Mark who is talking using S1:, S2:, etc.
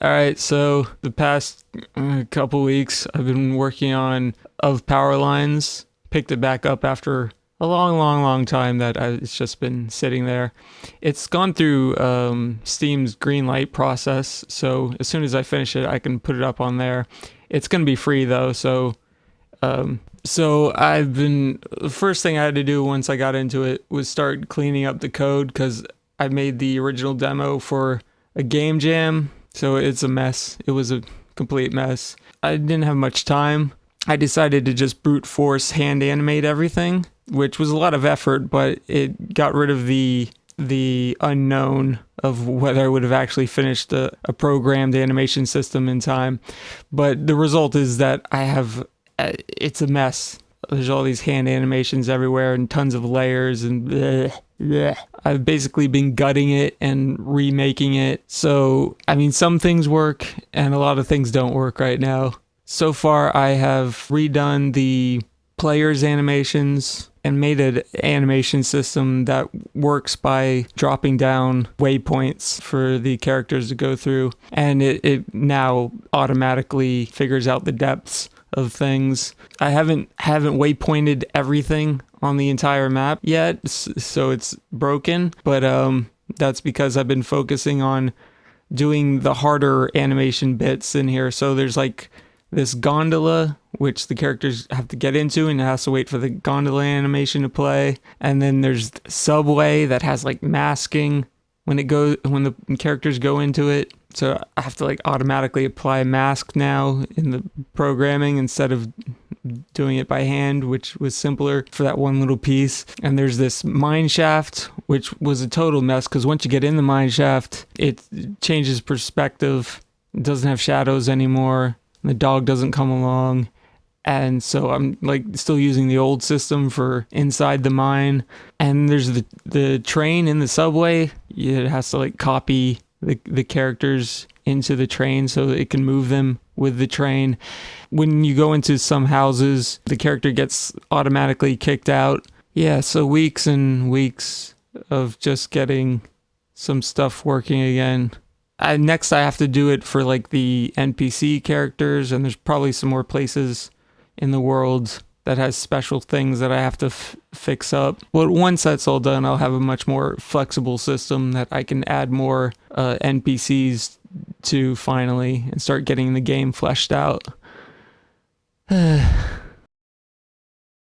S1: All right, so the past uh, couple weeks, I've been working on of power lines. Picked it back up after a long, long, long time that I, it's just been sitting there. It's gone through um, Steam's Greenlight process, so as soon as I finish it, I can put it up on there. It's going to be free though, so um, so I've been the first thing I had to do once I got into it was start cleaning up the code because I made the original demo for a game jam, so it's a mess. It was a complete mess. I didn't have much time. I decided to just brute force hand animate everything, which was a lot of effort, but it got rid of the the unknown of whether I would have actually finished a, a programmed animation system in time. But the result is that I have uh, it's a mess. There's all these hand animations everywhere and tons of layers and bleh, bleh. I've basically been gutting it and remaking it. So, I mean, some things work and a lot of things don't work right now. So far, I have redone the players' animations and made an animation system that works by dropping down waypoints for the characters to go through. And it, it now automatically figures out the depths of things. I haven't haven't waypointed everything on the entire map yet, so it's broken. But um, that's because I've been focusing on doing the harder animation bits in here. So there's like this gondola which the characters have to get into and it has to wait for the gondola animation to play and then there's subway that has like masking when it goes when the characters go into it so I have to like automatically apply a mask now in the programming instead of doing it by hand, which was simpler for that one little piece. And there's this mine shaft, which was a total mess because once you get in the mine shaft, it changes perspective. Doesn't have shadows anymore. The dog doesn't come along. And so I'm like still using the old system for inside the mine. And there's the the train in the subway. It has to like copy the, the characters into the train so it can move them with the train. When you go into some houses, the character gets automatically kicked out. Yeah, so weeks and weeks of just getting some stuff working again. I, next, I have to do it for like the NPC characters, and there's probably some more places in the world that has special things that I have to fix up. But once that's all done, I'll have a much more flexible system that I can add more uh, NPCs to finally and start getting the game fleshed out.